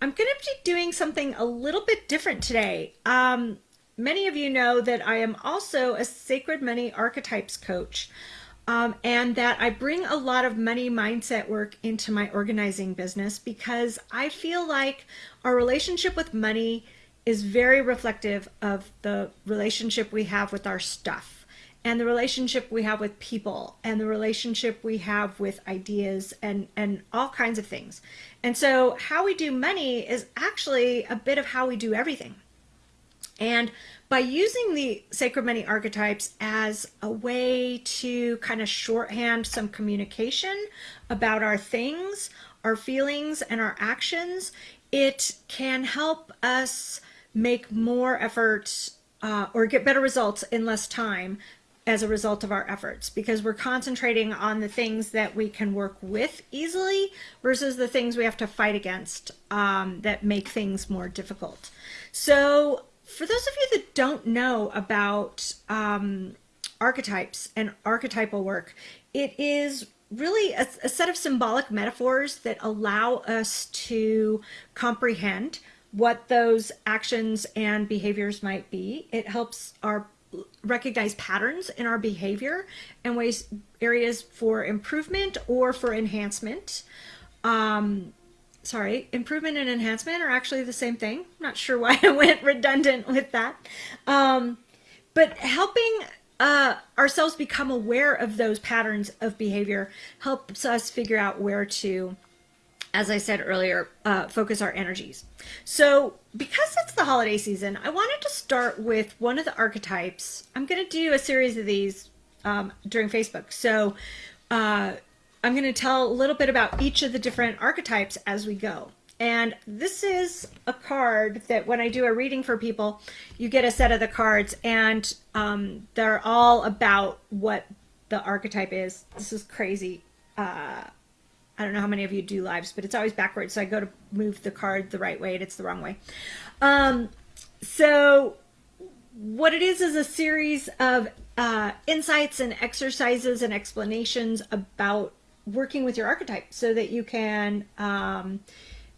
I'm going to be doing something a little bit different today. Um, many of you know that I am also a Sacred Money Archetypes coach um, and that I bring a lot of money mindset work into my organizing business because I feel like our relationship with money is very reflective of the relationship we have with our stuff and the relationship we have with people and the relationship we have with ideas and and all kinds of things. And so how we do money is actually a bit of how we do everything. And by using the sacred money archetypes as a way to kind of shorthand some communication about our things our feelings and our actions it can help us make more efforts uh, or get better results in less time as a result of our efforts because we're concentrating on the things that we can work with easily versus the things we have to fight against um, that make things more difficult. So for those of you that don't know about um, archetypes and archetypal work, it is really a, a set of symbolic metaphors that allow us to comprehend what those actions and behaviors might be. It helps our recognize patterns in our behavior and ways areas for improvement or for enhancement. Um, sorry, improvement and enhancement are actually the same thing. I'm not sure why I went redundant with that. Um, but helping uh, ourselves become aware of those patterns of behavior helps us figure out where to as I said earlier, uh, focus our energies. So because it's the holiday season, I wanted to start with one of the archetypes. I'm going to do a series of these um, during Facebook. So uh, I'm going to tell a little bit about each of the different archetypes as we go. And this is a card that when I do a reading for people, you get a set of the cards and um, they're all about what the archetype is. This is crazy. Uh, I don't know how many of you do lives, but it's always backwards. So I go to move the card the right way and it's the wrong way. Um, so what it is is a series of uh, insights and exercises and explanations about working with your archetype so that you can um,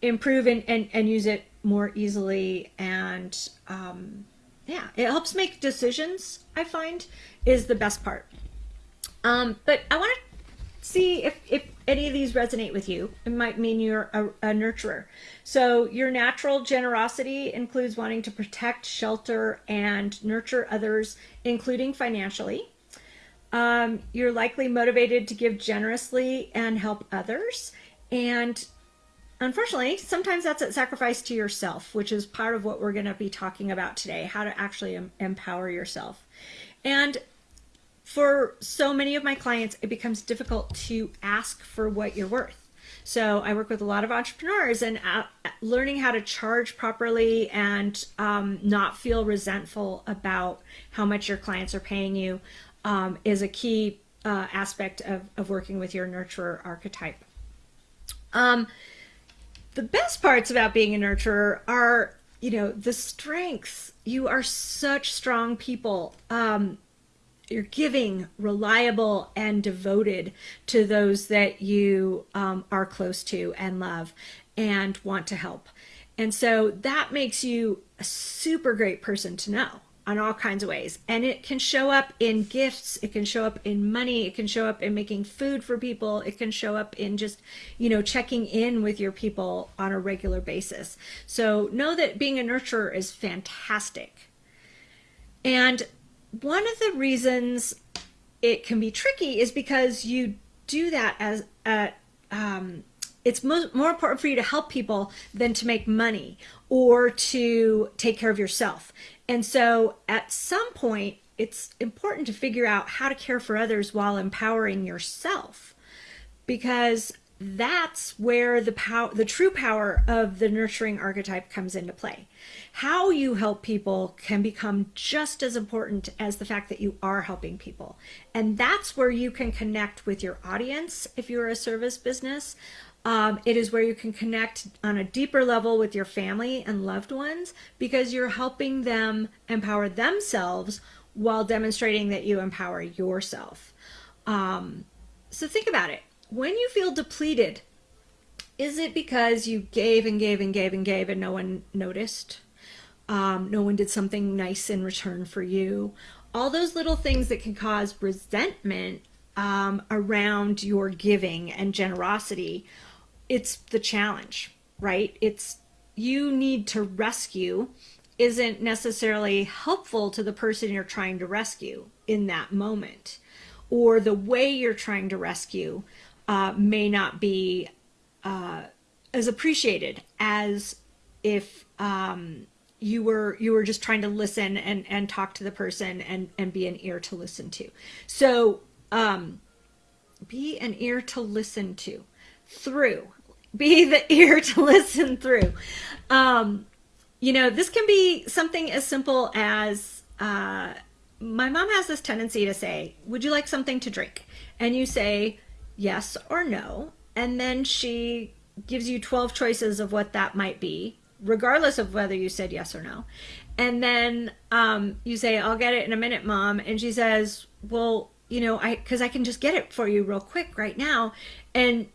improve and, and, and use it more easily. And um, yeah, it helps make decisions, I find, is the best part. Um, but I want to see if, if any of these resonate with you. It might mean you're a, a, nurturer. So your natural generosity includes wanting to protect, shelter, and nurture others, including financially. Um, you're likely motivated to give generously and help others. And unfortunately, sometimes that's at sacrifice to yourself, which is part of what we're going to be talking about today, how to actually em empower yourself. And for so many of my clients, it becomes difficult to ask for what you're worth. So I work with a lot of entrepreneurs and uh, learning how to charge properly and um, not feel resentful about how much your clients are paying you um, is a key uh, aspect of, of working with your nurturer archetype. Um, the best parts about being a nurturer are, you know, the strengths. You are such strong people. Um, you're giving, reliable, and devoted to those that you um, are close to and love and want to help. And so that makes you a super great person to know on all kinds of ways. And it can show up in gifts, it can show up in money, it can show up in making food for people, it can show up in just, you know, checking in with your people on a regular basis. So know that being a nurturer is fantastic. And one of the reasons it can be tricky is because you do that as a, um, it's mo more important for you to help people than to make money or to take care of yourself. And so at some point, it's important to figure out how to care for others while empowering yourself because that's where the power the true power of the nurturing archetype comes into play. How you help people can become just as important as the fact that you are helping people. And that's where you can connect with your audience if you're a service business. Um, it is where you can connect on a deeper level with your family and loved ones because you're helping them empower themselves while demonstrating that you empower yourself. Um, so think about it when you feel depleted Is it because you gave and gave and gave and gave and no one noticed? Um, no one did something nice in return for you? All those little things that can cause resentment um, around your giving and generosity. It's the challenge, right? It's you need to rescue isn't necessarily helpful to the person you're trying to rescue in that moment. Or the way you're trying to rescue uh, may not be uh, as appreciated as if um, you were you were just trying to listen and and talk to the person and and be an ear to listen to. So um, be an ear to listen to through. Be the ear to listen through. Um, you know, this can be something as simple as uh, my mom has this tendency to say, Would you like something to drink? And you say yes or no. And then she gives you 12 choices of what that might be, regardless of whether you said yes or no. And then um, you say, I'll get it in a minute, mom. And she says, Well, you know, I, because I can just get it for you real quick right now. And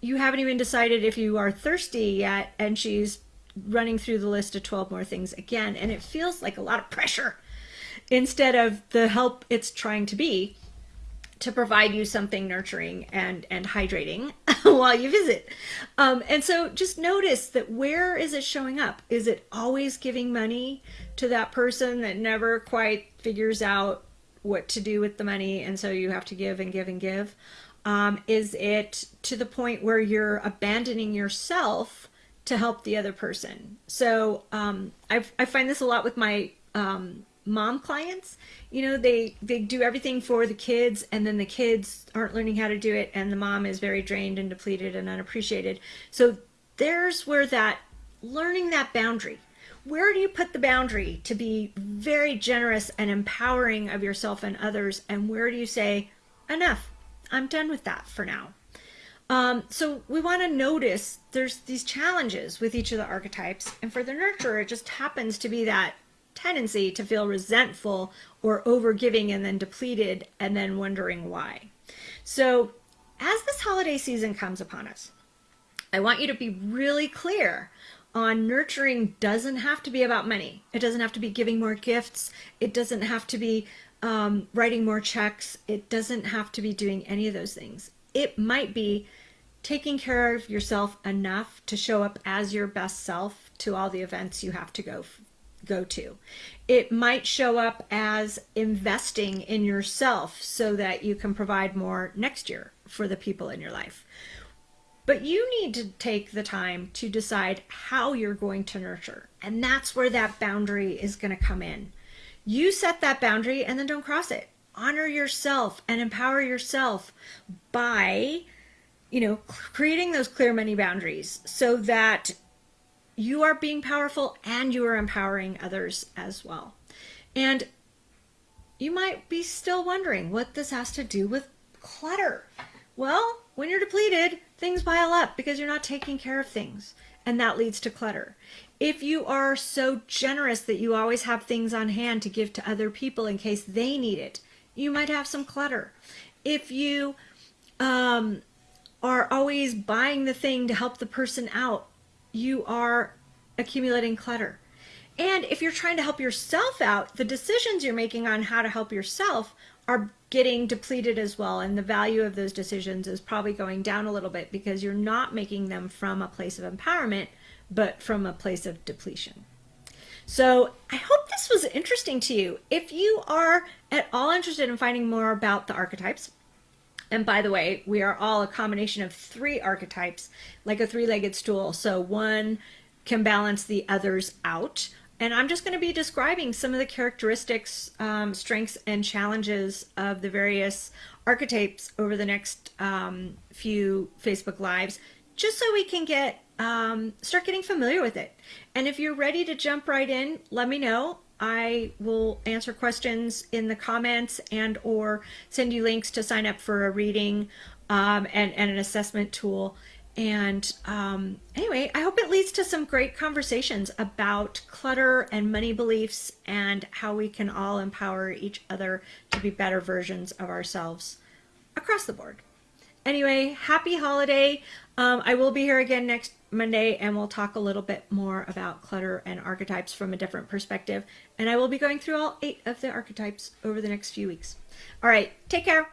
you haven't even decided if you are thirsty yet. And she's running through the list of 12 more things again. And it feels like a lot of pressure instead of the help it's trying to be to provide you something nurturing and and hydrating while you visit. Um, and so just notice that where is it showing up? Is it always giving money to that person that never quite figures out what to do with the money and so you have to give and give and give? Um, is it to the point where you're abandoning yourself to help the other person? So um, i I find this a lot with my um, mom clients you know they they do everything for the kids and then the kids aren't learning how to do it and the mom is very drained and depleted and unappreciated. So there's where that learning that boundary. Where do you put the boundary to be very generous and empowering of yourself and others and where do you say enough. I'm done with that for now. Um, so we want to notice there's these challenges with each of the archetypes and for the nurturer it just happens to be that tendency to feel resentful or overgiving and then depleted and then wondering why. So as this holiday season comes upon us, I want you to be really clear on nurturing doesn't have to be about money. It doesn't have to be giving more gifts. It doesn't have to be um, writing more checks. It doesn't have to be doing any of those things. It might be taking care of yourself enough to show up as your best self to all the events you have to go go to. It might show up as investing in yourself so that you can provide more next year for the people in your life. But you need to take the time to decide how you're going to nurture. And that's where that boundary is going to come in. You set that boundary and then don't cross it. Honor yourself and empower yourself by, you know, creating those clear money boundaries so that you are being powerful and you are empowering others as well. And you might be still wondering what this has to do with clutter. Well, when you're depleted, things pile up because you're not taking care of things, and that leads to clutter. If you are so generous that you always have things on hand to give to other people in case they need it, you might have some clutter. If you um, are always buying the thing to help the person out, you are accumulating clutter. And if you're trying to help yourself out, the decisions you're making on how to help yourself are getting depleted as well. And the value of those decisions is probably going down a little bit because you're not making them from a place of empowerment, but from a place of depletion. So I hope this was interesting to you. If you are at all interested in finding more about the archetypes, and by the way, we are all a combination of three archetypes, like a three-legged stool. So one can balance the others out. And I'm just going to be describing some of the characteristics, um, strengths, and challenges of the various archetypes over the next um, few Facebook Lives, just so we can get um, start getting familiar with it. And if you're ready to jump right in, let me know. I will answer questions in the comments and or send you links to sign up for a reading um, and, and an assessment tool. And um, anyway, I hope it leads to some great conversations about clutter and money beliefs and how we can all empower each other to be better versions of ourselves across the board. Anyway, happy holiday. Um, I will be here again next Monday and we'll talk a little bit more about clutter and archetypes from a different perspective. And I will be going through all eight of the archetypes over the next few weeks. All right, take care.